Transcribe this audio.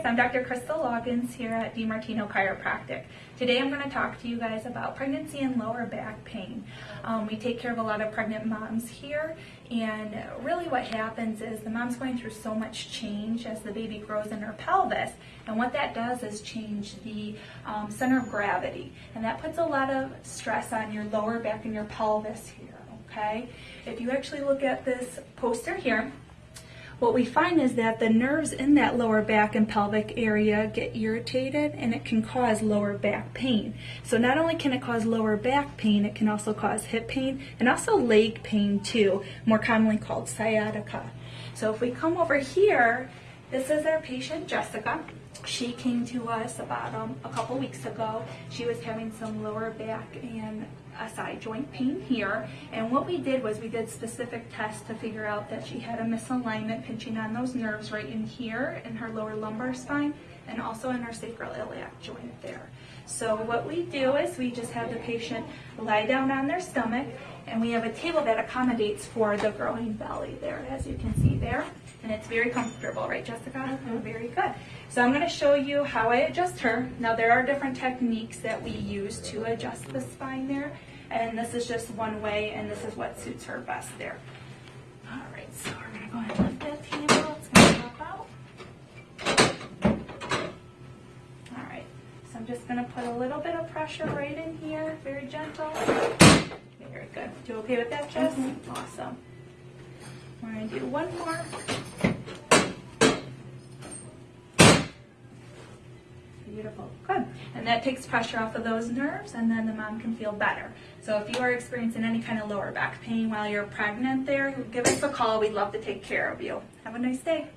guys, I'm Dr. Crystal Loggins here at DiMartino Chiropractic. Today I'm going to talk to you guys about pregnancy and lower back pain. Um, we take care of a lot of pregnant moms here and really what happens is the mom's going through so much change as the baby grows in her pelvis and what that does is change the um, center of gravity and that puts a lot of stress on your lower back and your pelvis here, okay? If you actually look at this poster here, what we find is that the nerves in that lower back and pelvic area get irritated and it can cause lower back pain. So not only can it cause lower back pain, it can also cause hip pain and also leg pain too, more commonly called sciatica. So if we come over here, this is our patient Jessica. She came to us about um, a couple weeks ago. She was having some lower back and SI joint pain here. And what we did was we did specific tests to figure out that she had a misalignment pinching on those nerves right in here in her lower lumbar spine and also in her sacroiliac joint there. So what we do is we just have the patient lie down on their stomach and we have a table that accommodates for the growing belly there as you can see there and it's very comfortable right Jessica? Mm-hmm. Very good. So I'm going to show you how I adjust her. Now there are different techniques that we use to adjust the spine there and this is just one way and this is what suits her best there. Alright, so we're going to go ahead and lift that table. It's going to pop out. Alright, so I'm just going to put a little bit of pressure right in here, very gentle. Very good. You okay with that, Jess? Mm -hmm. Awesome. We're going to do one more. Beautiful. Good. And that takes pressure off of those nerves and then the mom can feel better. So if you are experiencing any kind of lower back pain while you're pregnant there, give us a call. We'd love to take care of you. Have a nice day.